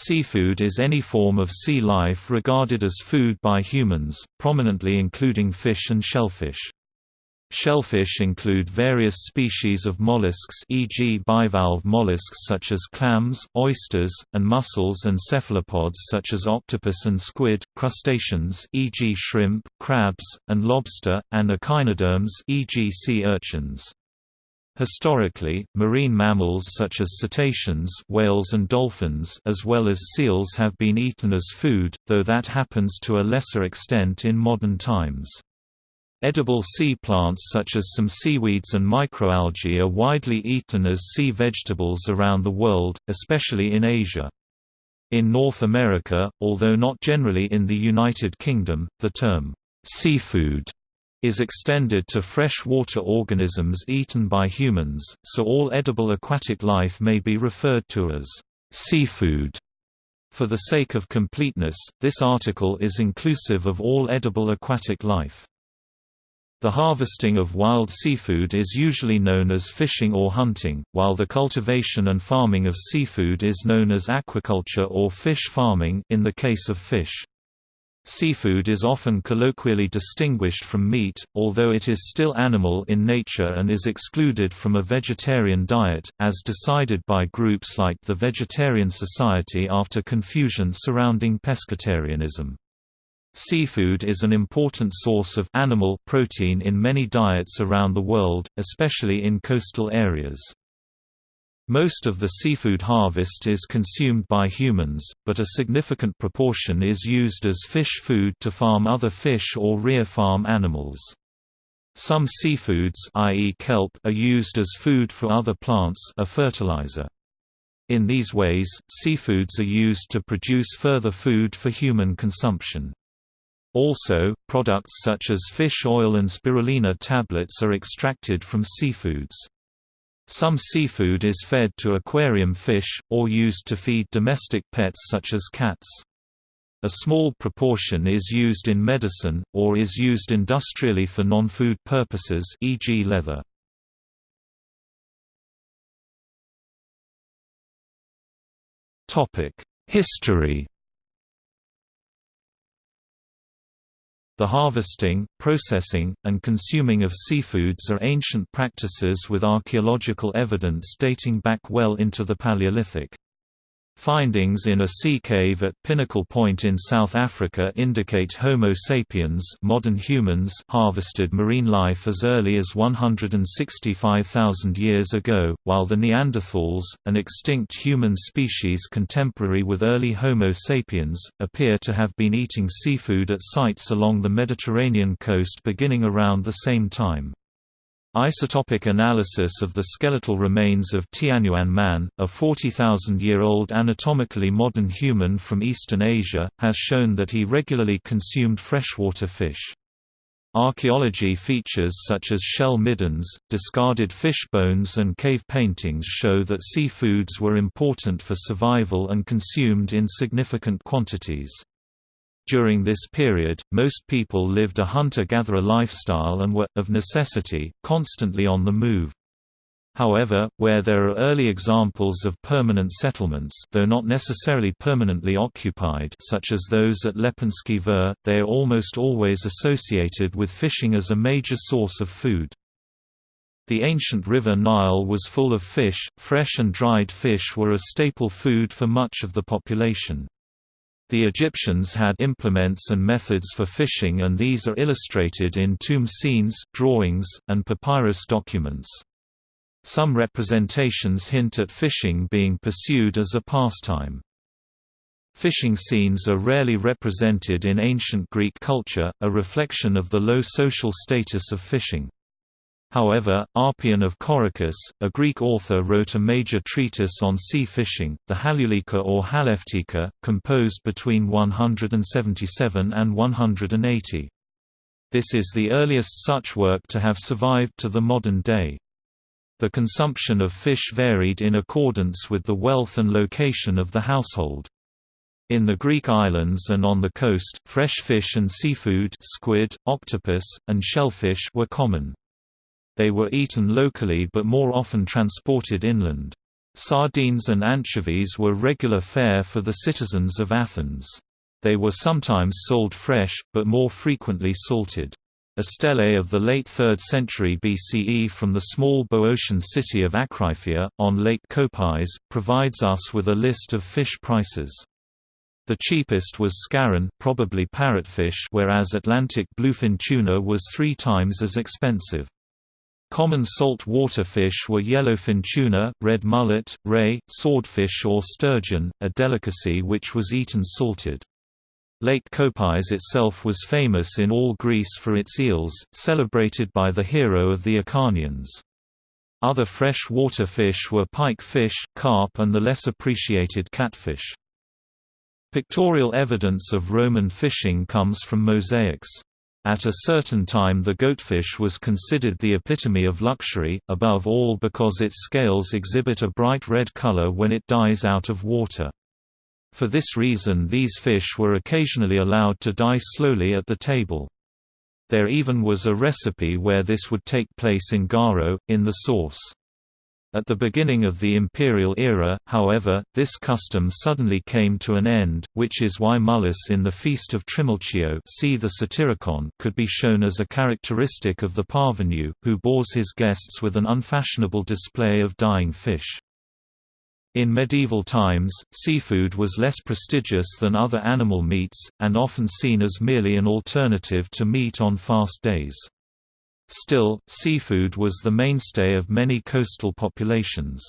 Seafood is any form of sea life regarded as food by humans, prominently including fish and shellfish. Shellfish include various species of mollusks e.g. bivalve mollusks such as clams, oysters, and mussels and cephalopods such as octopus and squid, crustaceans e.g. shrimp, crabs, and lobster, and echinoderms e.g. sea urchins. Historically, marine mammals such as cetaceans whales and dolphins as well as seals have been eaten as food, though that happens to a lesser extent in modern times. Edible sea plants such as some seaweeds and microalgae are widely eaten as sea vegetables around the world, especially in Asia. In North America, although not generally in the United Kingdom, the term, seafood is extended to freshwater organisms eaten by humans, so all edible aquatic life may be referred to as seafood. For the sake of completeness, this article is inclusive of all edible aquatic life. The harvesting of wild seafood is usually known as fishing or hunting, while the cultivation and farming of seafood is known as aquaculture or fish farming in the case of fish. Seafood is often colloquially distinguished from meat, although it is still animal in nature and is excluded from a vegetarian diet, as decided by groups like the Vegetarian Society after confusion surrounding pescatarianism. Seafood is an important source of animal protein in many diets around the world, especially in coastal areas. Most of the seafood harvest is consumed by humans, but a significant proportion is used as fish food to farm other fish or rear farm animals. Some seafoods i.e. kelp are used as food for other plants a fertilizer. In these ways, seafoods are used to produce further food for human consumption. Also, products such as fish oil and spirulina tablets are extracted from seafoods. Some seafood is fed to aquarium fish, or used to feed domestic pets such as cats. A small proportion is used in medicine, or is used industrially for non-food purposes e.g. leather. History The harvesting, processing, and consuming of seafoods are ancient practices with archaeological evidence dating back well into the Paleolithic. Findings in a sea cave at Pinnacle Point in South Africa indicate Homo sapiens modern humans harvested marine life as early as 165,000 years ago, while the Neanderthals, an extinct human species contemporary with early Homo sapiens, appear to have been eating seafood at sites along the Mediterranean coast beginning around the same time. Isotopic analysis of the skeletal remains of Tianyuan man, a 40,000-year-old anatomically modern human from Eastern Asia, has shown that he regularly consumed freshwater fish. Archaeology features such as shell middens, discarded fish bones and cave paintings show that seafoods were important for survival and consumed in significant quantities. During this period, most people lived a hunter-gatherer lifestyle and were, of necessity, constantly on the move. However, where there are early examples of permanent settlements though not necessarily permanently occupied such as those at Lepenski Vir, they are almost always associated with fishing as a major source of food. The ancient river Nile was full of fish, fresh and dried fish were a staple food for much of the population. The Egyptians had implements and methods for fishing and these are illustrated in tomb scenes, drawings, and papyrus documents. Some representations hint at fishing being pursued as a pastime. Fishing scenes are rarely represented in ancient Greek culture, a reflection of the low social status of fishing. However, Oppian of Corycus, a Greek author wrote a major treatise on sea fishing, the Halulika or Halieutika, composed between 177 and 180. This is the earliest such work to have survived to the modern day. The consumption of fish varied in accordance with the wealth and location of the household. In the Greek islands and on the coast, fresh fish and seafood squid, octopus, and shellfish were common. They were eaten locally but more often transported inland. Sardines and anchovies were regular fare for the citizens of Athens. They were sometimes sold fresh, but more frequently salted. A stele of the late 3rd century BCE from the small Boeotian city of Akraiphia, on Lake Kopais, provides us with a list of fish prices. The cheapest was scarron probably parrotfish whereas Atlantic bluefin tuna was three times as expensive. Common salt water fish were yellowfin tuna, red mullet, ray, swordfish or sturgeon, a delicacy which was eaten salted. Lake Kopais itself was famous in all Greece for its eels, celebrated by the hero of the Acharnians. Other fresh water fish were pike fish, carp and the less appreciated catfish. Pictorial evidence of Roman fishing comes from mosaics. At a certain time the goatfish was considered the epitome of luxury, above all because its scales exhibit a bright red color when it dies out of water. For this reason these fish were occasionally allowed to die slowly at the table. There even was a recipe where this would take place in garo, in the sauce. At the beginning of the imperial era, however, this custom suddenly came to an end, which is why Mullus in the Feast of Trimalchio see the Satyricon could be shown as a characteristic of the parvenu, who bores his guests with an unfashionable display of dying fish. In medieval times, seafood was less prestigious than other animal meats, and often seen as merely an alternative to meat on fast days. Still, seafood was the mainstay of many coastal populations.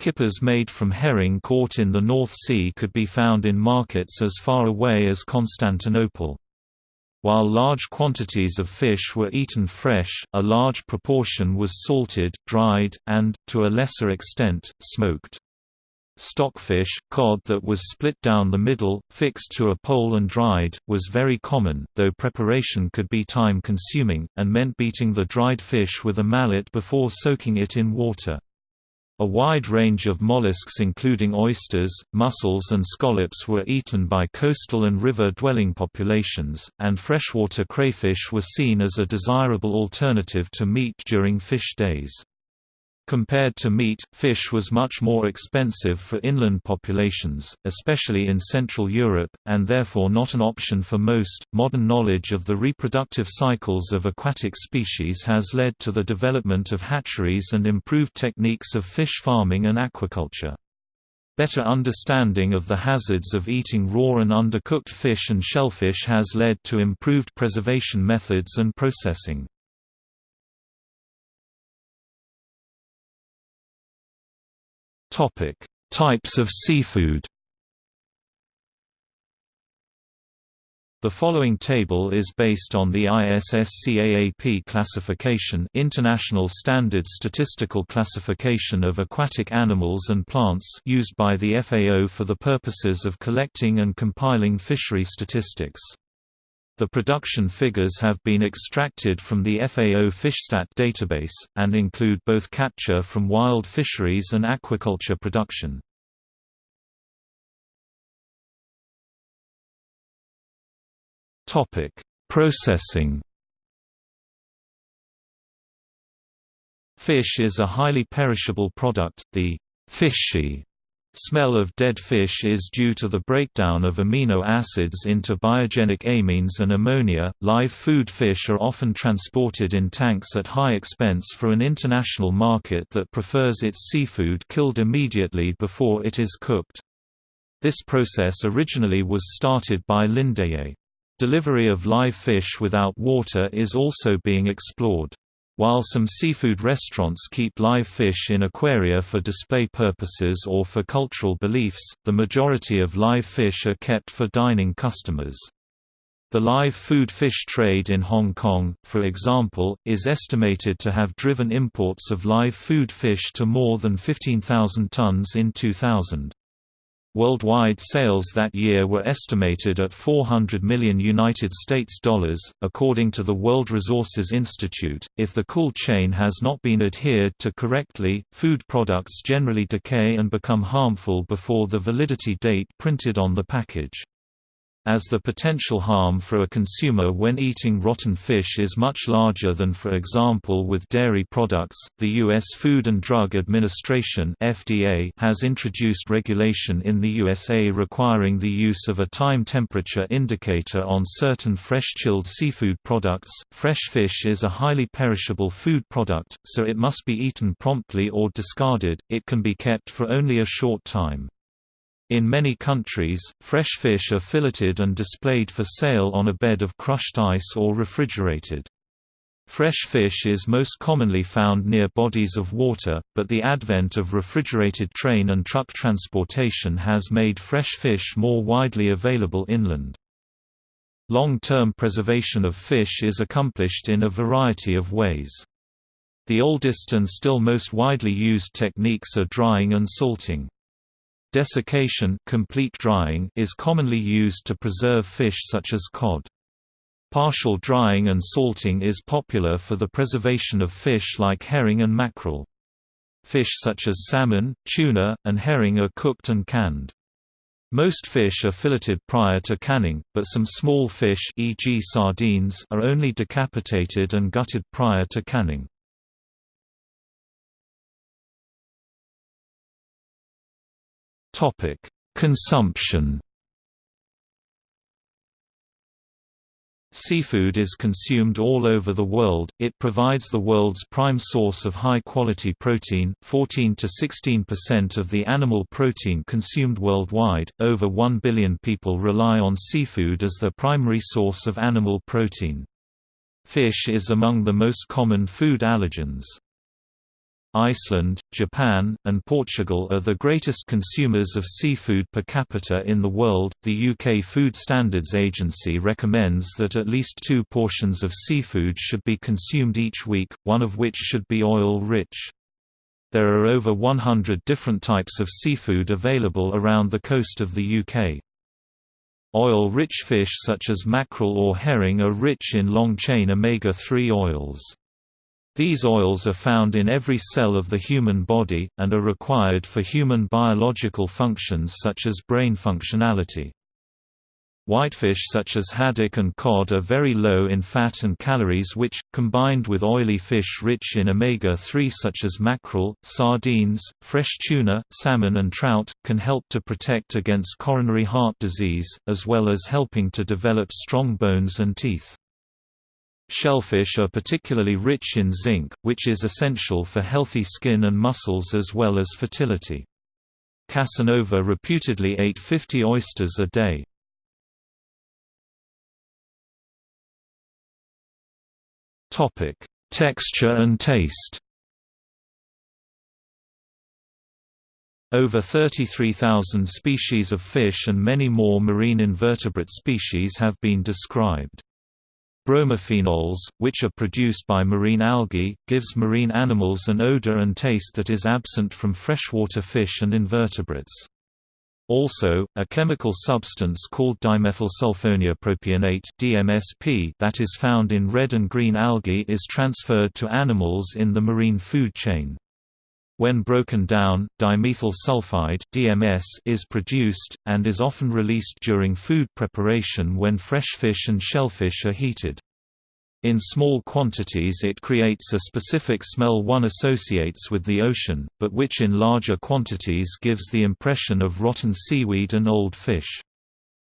Kippers made from herring caught in the North Sea could be found in markets as far away as Constantinople. While large quantities of fish were eaten fresh, a large proportion was salted, dried, and, to a lesser extent, smoked. Stockfish, cod that was split down the middle, fixed to a pole and dried, was very common, though preparation could be time-consuming, and meant beating the dried fish with a mallet before soaking it in water. A wide range of mollusks including oysters, mussels and scallops were eaten by coastal and river-dwelling populations, and freshwater crayfish were seen as a desirable alternative to meat during fish days. Compared to meat, fish was much more expensive for inland populations, especially in Central Europe, and therefore not an option for most. Modern knowledge of the reproductive cycles of aquatic species has led to the development of hatcheries and improved techniques of fish farming and aquaculture. Better understanding of the hazards of eating raw and undercooked fish and shellfish has led to improved preservation methods and processing. Topic: Types of seafood. The following table is based on the ISSCAAP classification International Standard Statistical Classification of Aquatic Animals and Plants used by the FAO for the purposes of collecting and compiling fishery statistics. The production figures have been extracted from the FAO FishStat database, and include both capture from wild fisheries and aquaculture production. Processing Fish is a highly perishable product, the fishy Smell of dead fish is due to the breakdown of amino acids into biogenic amines and ammonia. Live food fish are often transported in tanks at high expense for an international market that prefers its seafood killed immediately before it is cooked. This process originally was started by Lindeye. Delivery of live fish without water is also being explored. While some seafood restaurants keep live fish in aquaria for display purposes or for cultural beliefs, the majority of live fish are kept for dining customers. The live food fish trade in Hong Kong, for example, is estimated to have driven imports of live food fish to more than 15,000 tons in 2000. Worldwide sales that year were estimated at 400 million United States dollars, according to the World Resources Institute. If the cool chain has not been adhered to correctly, food products generally decay and become harmful before the validity date printed on the package. As the potential harm for a consumer when eating rotten fish is much larger than for example with dairy products. The US Food and Drug Administration (FDA) has introduced regulation in the USA requiring the use of a time temperature indicator on certain fresh chilled seafood products. Fresh fish is a highly perishable food product, so it must be eaten promptly or discarded. It can be kept for only a short time. In many countries, fresh fish are filleted and displayed for sale on a bed of crushed ice or refrigerated. Fresh fish is most commonly found near bodies of water, but the advent of refrigerated train and truck transportation has made fresh fish more widely available inland. Long-term preservation of fish is accomplished in a variety of ways. The oldest and still most widely used techniques are drying and salting. Desiccation complete drying is commonly used to preserve fish such as cod. Partial drying and salting is popular for the preservation of fish like herring and mackerel. Fish such as salmon, tuna, and herring are cooked and canned. Most fish are filleted prior to canning, but some small fish e.g. sardines are only decapitated and gutted prior to canning. Topic: Consumption. Seafood is consumed all over the world. It provides the world's prime source of high-quality protein, 14 to 16% of the animal protein consumed worldwide. Over 1 billion people rely on seafood as their primary source of animal protein. Fish is among the most common food allergens. Iceland, Japan, and Portugal are the greatest consumers of seafood per capita in the world. The UK Food Standards Agency recommends that at least two portions of seafood should be consumed each week, one of which should be oil rich. There are over 100 different types of seafood available around the coast of the UK. Oil-rich fish such as mackerel or herring are rich in long-chain omega-3 oils. These oils are found in every cell of the human body, and are required for human biological functions such as brain functionality. Whitefish such as haddock and cod are very low in fat and calories which, combined with oily fish rich in omega-3 such as mackerel, sardines, fresh tuna, salmon and trout, can help to protect against coronary heart disease, as well as helping to develop strong bones and teeth. Shellfish are particularly rich in zinc, which is essential for healthy skin and muscles as well as fertility. Casanova reputedly ate 50 oysters a day. Texture and taste Over 33,000 species of fish and many more marine invertebrate species have been described. Bromophenols, which are produced by marine algae, gives marine animals an odor and taste that is absent from freshwater fish and invertebrates. Also, a chemical substance called dimethylsulfonea (DMSP) that is found in red and green algae is transferred to animals in the marine food chain. When broken down, dimethyl sulfide (DMS) is produced and is often released during food preparation when fresh fish and shellfish are heated. In small quantities it creates a specific smell one associates with the ocean, but which in larger quantities gives the impression of rotten seaweed and old fish.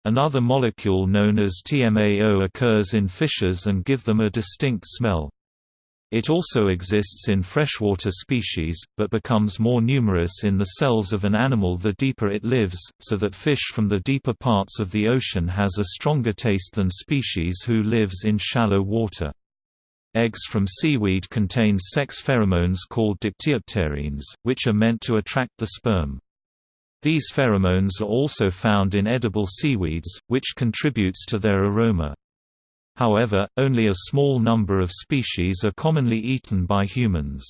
Another molecule known as TMAO occurs in fishes and give them a distinct smell. It also exists in freshwater species, but becomes more numerous in the cells of an animal the deeper it lives, so that fish from the deeper parts of the ocean has a stronger taste than species who lives in shallow water. Eggs from seaweed contain sex pheromones called dictyopterones, which are meant to attract the sperm. These pheromones are also found in edible seaweeds, which contributes to their aroma. However, only a small number of species are commonly eaten by humans.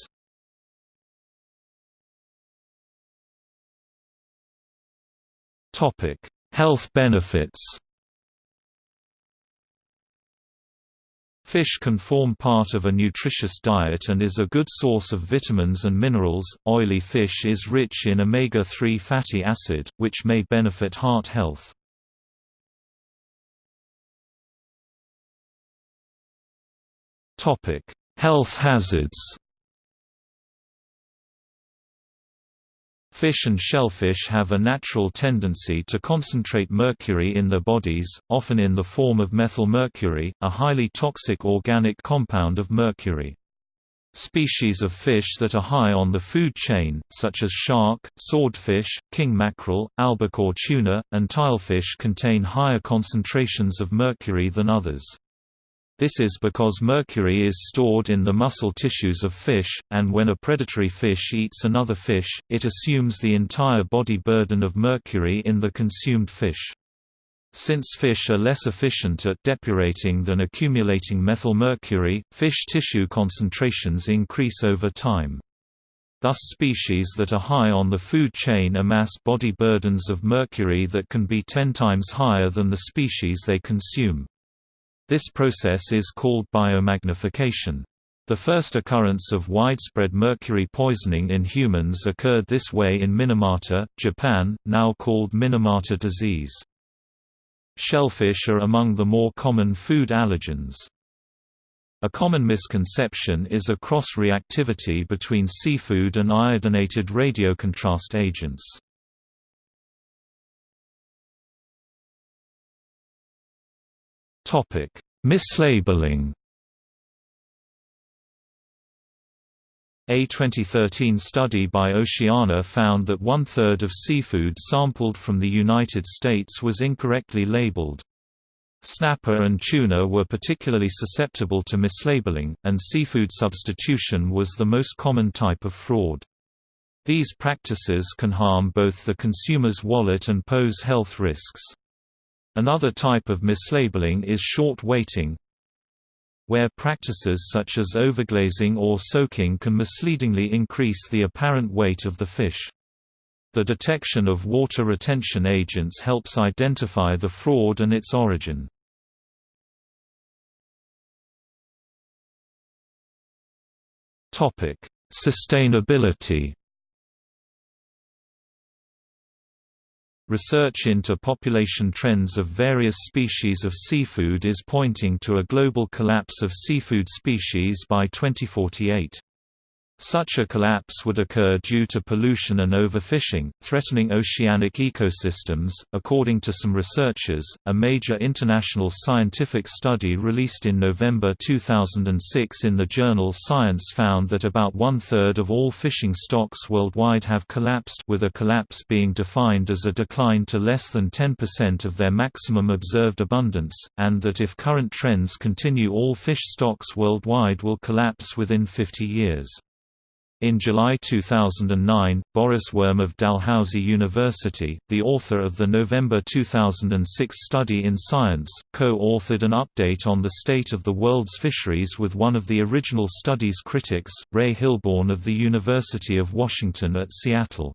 Health benefits Fish can form part of a nutritious diet and is a good source of vitamins and minerals. Oily fish is rich in omega 3 fatty acid, which may benefit heart health. Health hazards Fish and shellfish have a natural tendency to concentrate mercury in their bodies, often in the form of methylmercury, a highly toxic organic compound of mercury. Species of fish that are high on the food chain, such as shark, swordfish, king mackerel, albacore tuna, and tilefish contain higher concentrations of mercury than others. This is because mercury is stored in the muscle tissues of fish, and when a predatory fish eats another fish, it assumes the entire body burden of mercury in the consumed fish. Since fish are less efficient at depurating than accumulating methylmercury, fish tissue concentrations increase over time. Thus species that are high on the food chain amass body burdens of mercury that can be ten times higher than the species they consume. This process is called biomagnification. The first occurrence of widespread mercury poisoning in humans occurred this way in Minamata, Japan, now called Minamata disease. Shellfish are among the more common food allergens. A common misconception is a cross-reactivity between seafood and iodinated radiocontrast agents. Topic: Mislabeling. A 2013 study by Oceana found that one-third of seafood sampled from the United States was incorrectly labeled. Snapper and tuna were particularly susceptible to mislabeling, and seafood substitution was the most common type of fraud. These practices can harm both the consumer's wallet and pose health risks. Another type of mislabeling is short weighting, where practices such as overglazing or soaking can misleadingly increase the apparent weight of the fish. The detection of water retention agents helps identify the fraud and its origin. Sustainability Research into population trends of various species of seafood is pointing to a global collapse of seafood species by 2048. Such a collapse would occur due to pollution and overfishing, threatening oceanic ecosystems. According to some researchers, a major international scientific study released in November 2006 in the journal Science found that about one third of all fishing stocks worldwide have collapsed, with a collapse being defined as a decline to less than 10% of their maximum observed abundance, and that if current trends continue, all fish stocks worldwide will collapse within 50 years. In July 2009, Boris Worm of Dalhousie University, the author of the November 2006 study in Science, co-authored an update on the state of the world's fisheries with one of the original study's critics, Ray Hilborn of the University of Washington at Seattle.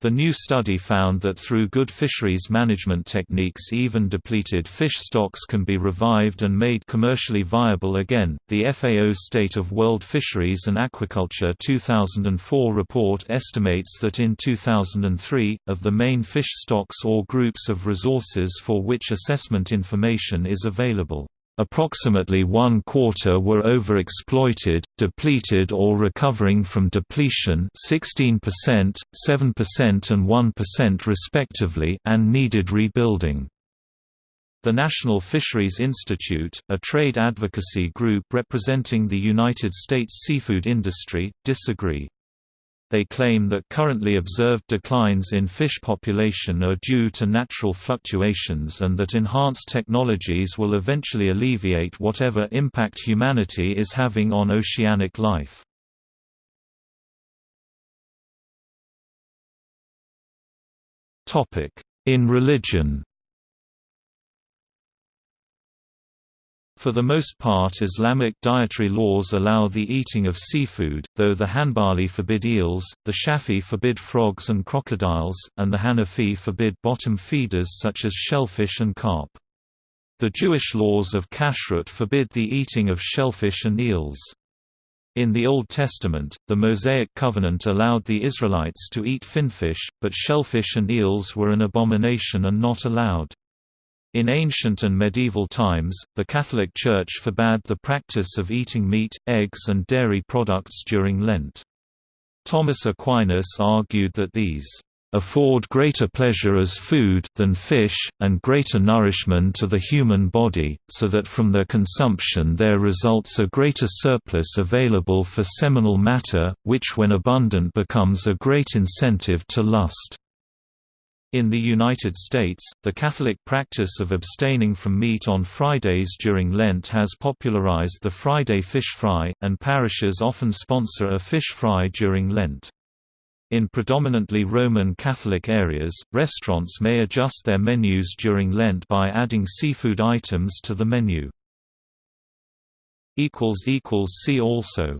The new study found that through good fisheries management techniques, even depleted fish stocks can be revived and made commercially viable again. The FAO's State of World Fisheries and Aquaculture 2004 report estimates that in 2003, of the main fish stocks or groups of resources for which assessment information is available, Approximately one quarter were overexploited, depleted or recovering from depletion 16%, 7% and 1% respectively and needed rebuilding. The National Fisheries Institute, a trade advocacy group representing the United States seafood industry, disagree. They claim that currently observed declines in fish population are due to natural fluctuations and that enhanced technologies will eventually alleviate whatever impact humanity is having on oceanic life. In religion For the most part Islamic dietary laws allow the eating of seafood, though the Hanbali forbid eels, the Shafi forbid frogs and crocodiles, and the Hanafi forbid bottom feeders such as shellfish and carp. The Jewish laws of kashrut forbid the eating of shellfish and eels. In the Old Testament, the Mosaic covenant allowed the Israelites to eat finfish, but shellfish and eels were an abomination and not allowed. In ancient and medieval times, the Catholic Church forbade the practice of eating meat, eggs and dairy products during Lent. Thomas Aquinas argued that these afford greater pleasure as food than fish, and greater nourishment to the human body, so that from their consumption there results a greater surplus available for seminal matter, which when abundant becomes a great incentive to lust. In the United States, the Catholic practice of abstaining from meat on Fridays during Lent has popularized the Friday fish fry, and parishes often sponsor a fish fry during Lent. In predominantly Roman Catholic areas, restaurants may adjust their menus during Lent by adding seafood items to the menu. See also